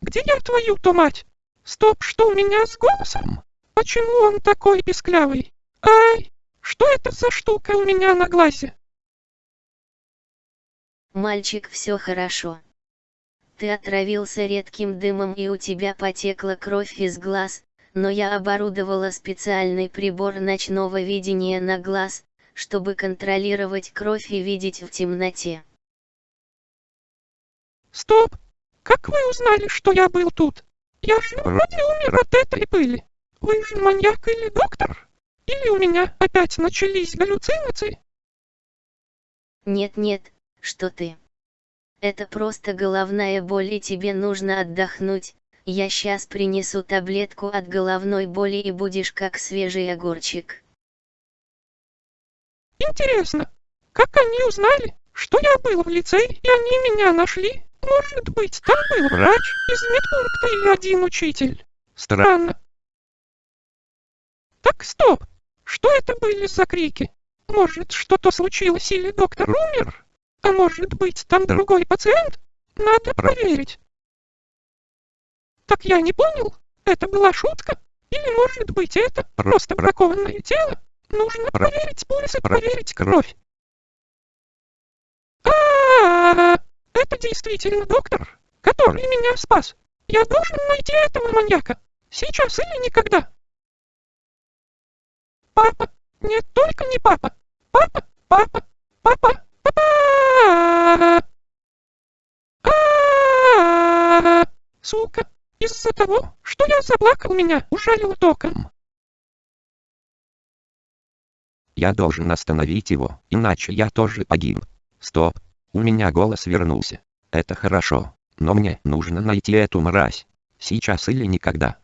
Где я твою-то мать? Стоп, что у меня с голосом? Почему он такой писклявый? Ай, что это за штука у меня на глазе? Мальчик, все хорошо. Ты отравился редким дымом и у тебя потекла кровь из глаз, но я оборудовала специальный прибор ночного видения на глаз, чтобы контролировать кровь и видеть в темноте. Стоп! Как вы узнали, что я был тут? Я же вроде умер от этой пыли. Вы же маньяк или доктор? Или у меня опять начались галлюцинации? Нет-нет, что ты. Это просто головная боль и тебе нужно отдохнуть. Я сейчас принесу таблетку от головной боли и будешь как свежий огурчик. Интересно, как они узнали, что я был в лицее и они меня нашли? Может быть, там был врач из медпункта или один учитель? Странно. Так, стоп! Что это были за крики? Может, что-то случилось или доктор умер? А может быть, там другой пациент? Надо проверить. Так я не понял, это была шутка? Или может быть это просто бракованное тело? Нужно проверить пульс и проверить кровь. А-а-а! Это действительно доктор, который меня спас. Я должен найти этого маньяка. Сейчас или никогда. Папа! Нет, только не папа! Папа! Папа! Папа! Папа! Сука! Из-за того, что я заплакал, меня ужалил током. Я должен остановить его, иначе я тоже погиб. Стоп. У меня голос вернулся. Это хорошо. Но мне нужно найти эту мразь. Сейчас или никогда.